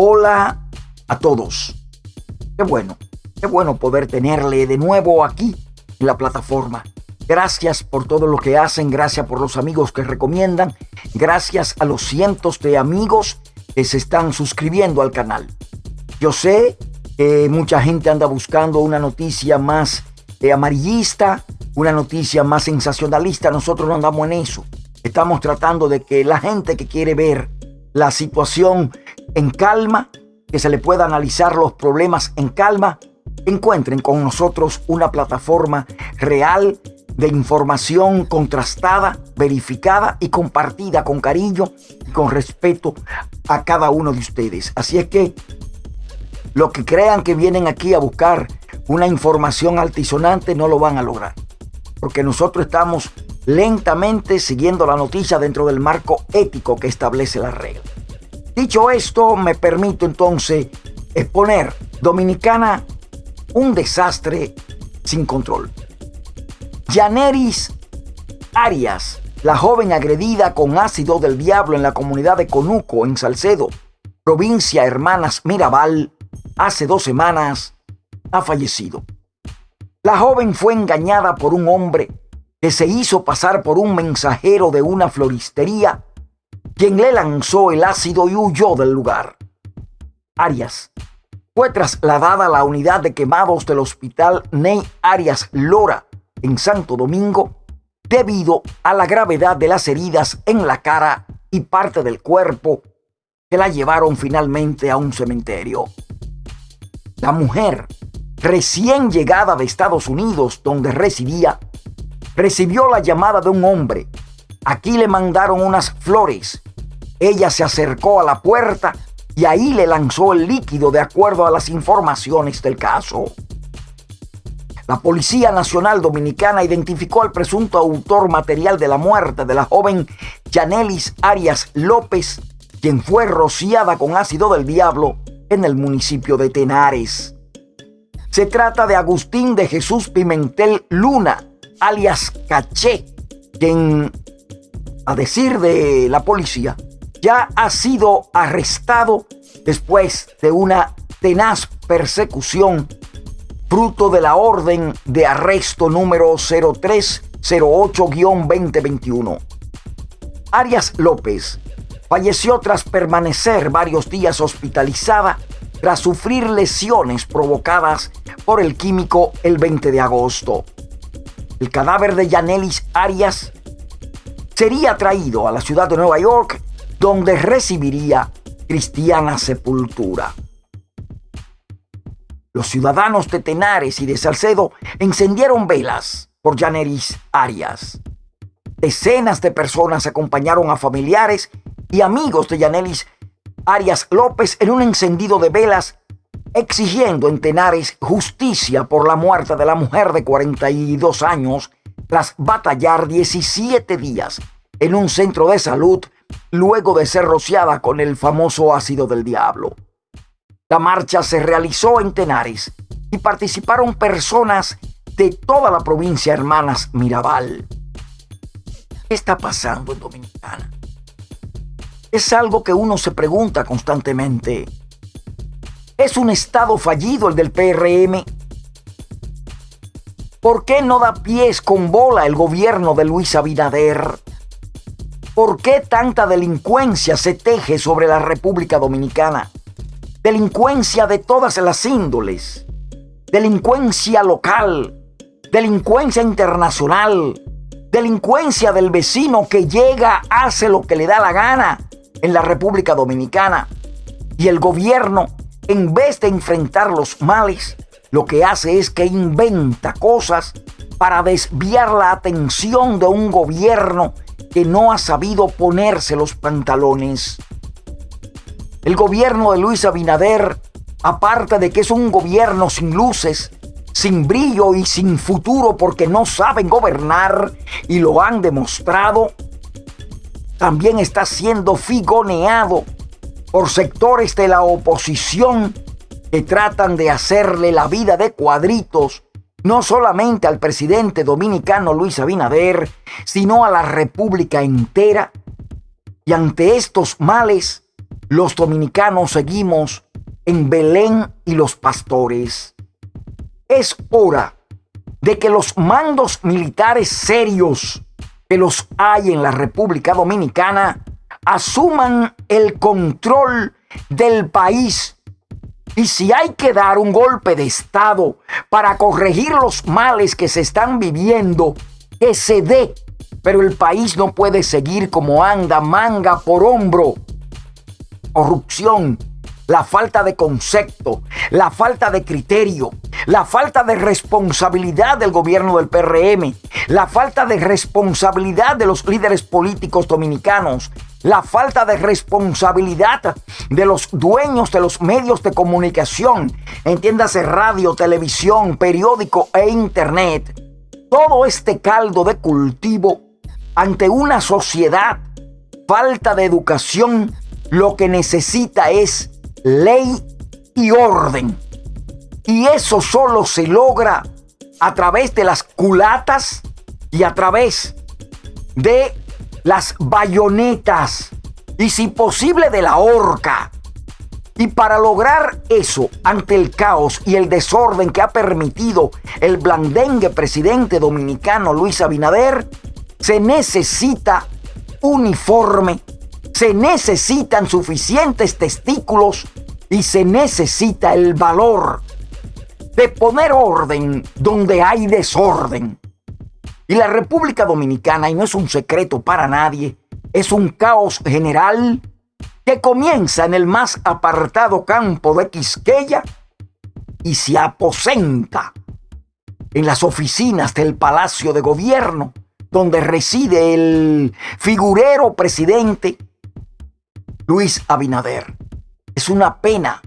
Hola a todos. Qué bueno, qué bueno poder tenerle de nuevo aquí en la plataforma. Gracias por todo lo que hacen, gracias por los amigos que recomiendan, gracias a los cientos de amigos que se están suscribiendo al canal. Yo sé que mucha gente anda buscando una noticia más eh, amarillista, una noticia más sensacionalista. Nosotros no andamos en eso. Estamos tratando de que la gente que quiere ver la situación en calma, que se le pueda analizar los problemas en calma, encuentren con nosotros una plataforma real de información contrastada, verificada y compartida con cariño y con respeto a cada uno de ustedes. Así es que los que crean que vienen aquí a buscar una información altisonante no lo van a lograr. Porque nosotros estamos lentamente siguiendo la noticia dentro del marco ético que establece la regla. Dicho esto, me permito entonces exponer Dominicana un desastre sin control. Yaneris Arias, la joven agredida con ácido del diablo en la comunidad de Conuco, en Salcedo, provincia Hermanas Mirabal, hace dos semanas, ha fallecido. La joven fue engañada por un hombre que se hizo pasar por un mensajero de una floristería, quien le lanzó el ácido y huyó del lugar. Arias fue trasladada a la unidad de quemados del hospital Ney Arias Lora en Santo Domingo debido a la gravedad de las heridas en la cara y parte del cuerpo que la llevaron finalmente a un cementerio. La mujer, recién llegada de Estados Unidos donde residía, recibió la llamada de un hombre. Aquí le mandaron unas flores. Ella se acercó a la puerta y ahí le lanzó el líquido de acuerdo a las informaciones del caso. La Policía Nacional Dominicana identificó al presunto autor material de la muerte de la joven Janelis Arias López, quien fue rociada con ácido del diablo en el municipio de Tenares. Se trata de Agustín de Jesús Pimentel Luna, alias Caché, quien, a decir de la policía, ya ha sido arrestado después de una tenaz persecución fruto de la orden de arresto número 0308-2021. Arias López falleció tras permanecer varios días hospitalizada tras sufrir lesiones provocadas por el químico el 20 de agosto. El cadáver de Yanelis Arias sería traído a la ciudad de Nueva York, donde recibiría cristiana sepultura. Los ciudadanos de Tenares y de Salcedo encendieron velas por Yanelis Arias. Decenas de personas acompañaron a familiares y amigos de Yanelis Arias López en un encendido de velas exigiendo en Tenares justicia por la muerte de la mujer de 42 años tras batallar 17 días en un centro de salud luego de ser rociada con el famoso ácido del diablo. La marcha se realizó en Tenares y participaron personas de toda la provincia Hermanas Mirabal. ¿Qué está pasando en Dominicana? es algo que uno se pregunta constantemente. ¿Es un Estado fallido el del PRM? ¿Por qué no da pies con bola el gobierno de Luis Abinader? ¿Por qué tanta delincuencia se teje sobre la República Dominicana? Delincuencia de todas las índoles. Delincuencia local. Delincuencia internacional. Delincuencia del vecino que llega, hace lo que le da la gana en la República Dominicana. Y el gobierno, en vez de enfrentar los males, lo que hace es que inventa cosas para desviar la atención de un gobierno que no ha sabido ponerse los pantalones. El gobierno de Luis Abinader, aparte de que es un gobierno sin luces, sin brillo y sin futuro porque no saben gobernar y lo han demostrado, también está siendo figoneado por sectores de la oposición que tratan de hacerle la vida de cuadritos no solamente al presidente dominicano Luis Abinader, sino a la República entera. Y ante estos males, los dominicanos seguimos en Belén y los pastores. Es hora de que los mandos militares serios que los hay en la República Dominicana asuman el control del país. Y si hay que dar un golpe de Estado para corregir los males que se están viviendo, que se dé. Pero el país no puede seguir como anda, manga por hombro. Corrupción, la falta de concepto, la falta de criterio, la falta de responsabilidad del gobierno del PRM, la falta de responsabilidad de los líderes políticos dominicanos, la falta de responsabilidad de los dueños de los medios de comunicación, entiéndase radio, televisión, periódico e internet. Todo este caldo de cultivo ante una sociedad falta de educación, lo que necesita es ley y orden. Y eso solo se logra a través de las culatas y a través de las bayonetas y si posible de la horca. Y para lograr eso ante el caos y el desorden que ha permitido el blandengue presidente dominicano Luis Abinader, se necesita uniforme, se necesitan suficientes testículos y se necesita el valor de poner orden donde hay desorden. Y la República Dominicana, y no es un secreto para nadie, es un caos general que comienza en el más apartado campo de Quisqueya y se aposenta en las oficinas del Palacio de Gobierno, donde reside el figurero presidente Luis Abinader. Es una pena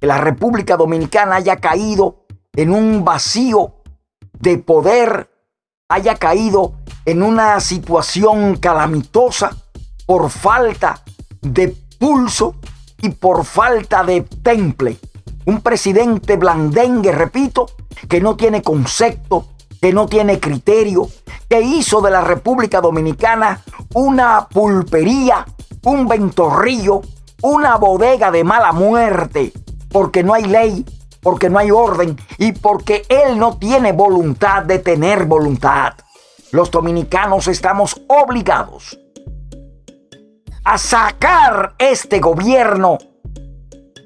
que la República Dominicana haya caído en un vacío de poder, haya caído en una situación calamitosa por falta de pulso y por falta de temple. Un presidente blandengue, repito, que no tiene concepto, que no tiene criterio, que hizo de la República Dominicana una pulpería, un ventorrillo, una bodega de mala muerte, porque no hay ley, porque no hay orden y porque Él no tiene voluntad de tener voluntad. Los dominicanos estamos obligados a sacar este gobierno,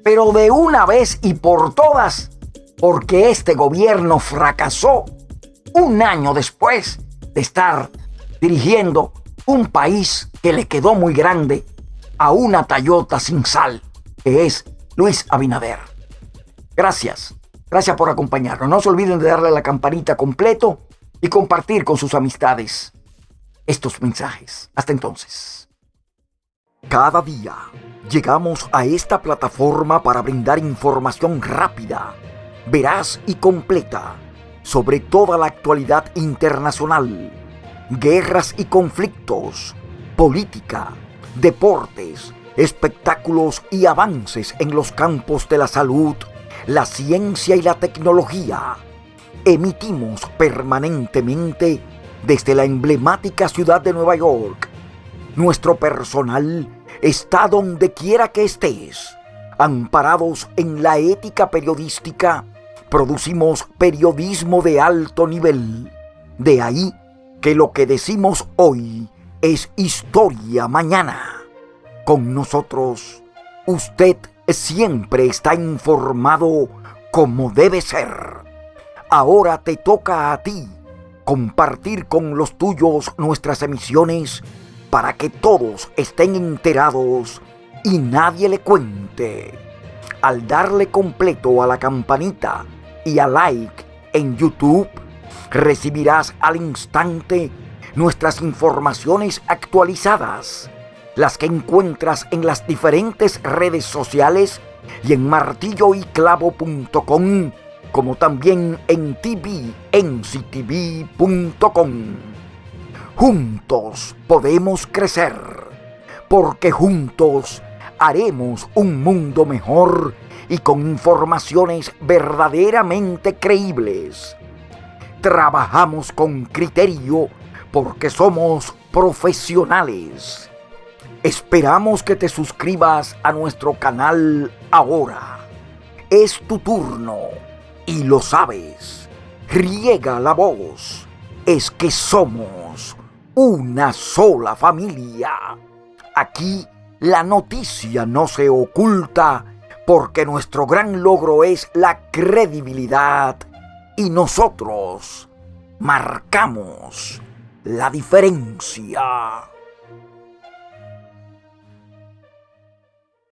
pero de una vez y por todas, porque este gobierno fracasó un año después de estar dirigiendo un país que le quedó muy grande a una Tayota sin sal, que es Luis Abinader. Gracias. Gracias por acompañarnos. No se olviden de darle a la campanita completo y compartir con sus amistades estos mensajes. Hasta entonces. Cada día llegamos a esta plataforma para brindar información rápida, veraz y completa sobre toda la actualidad internacional, guerras y conflictos, política, deportes, espectáculos y avances en los campos de la salud, la ciencia y la tecnología. Emitimos permanentemente desde la emblemática ciudad de Nueva York. Nuestro personal está donde quiera que estés. Amparados en la ética periodística, producimos periodismo de alto nivel. De ahí que lo que decimos hoy es historia mañana. Con nosotros, usted siempre está informado como debe ser. Ahora te toca a ti compartir con los tuyos nuestras emisiones para que todos estén enterados y nadie le cuente. Al darle completo a la campanita y a like en YouTube, recibirás al instante nuestras informaciones actualizadas las que encuentras en las diferentes redes sociales y en martilloyclavo.com, como también en tvnctv.com. Juntos podemos crecer, porque juntos haremos un mundo mejor y con informaciones verdaderamente creíbles. Trabajamos con criterio porque somos profesionales Esperamos que te suscribas a nuestro canal ahora. Es tu turno y lo sabes. Riega la voz. Es que somos una sola familia. Aquí la noticia no se oculta porque nuestro gran logro es la credibilidad y nosotros marcamos la diferencia.